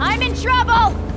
I'm in trouble!